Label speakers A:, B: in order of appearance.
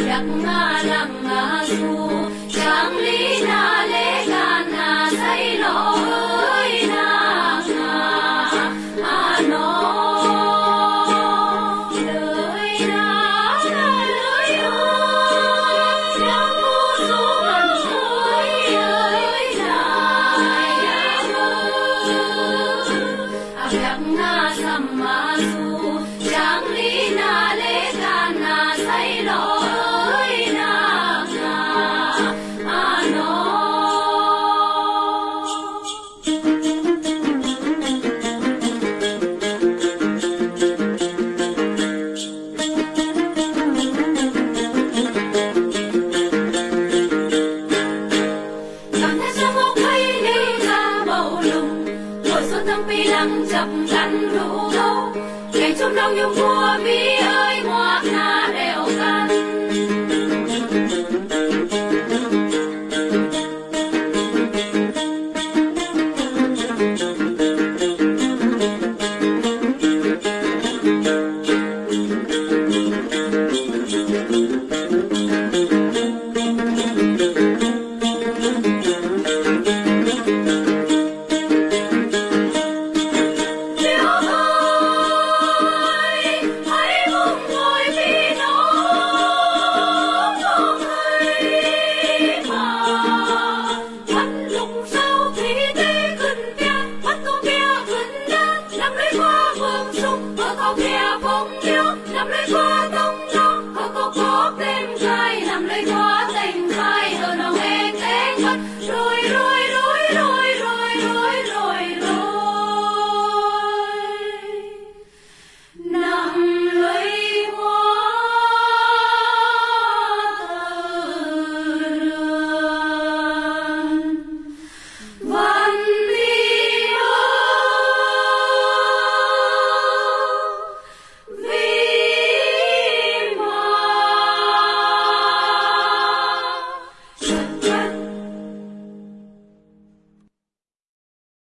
A: yak nga lang nga su chang li na le ga na sai lo na nga a no loi na na loi o ya mu su man na Mùa xuân thăng pi lăng chập gắn đủ đâu Ngày trong đông nhung mùa mi ơi, ngoác nào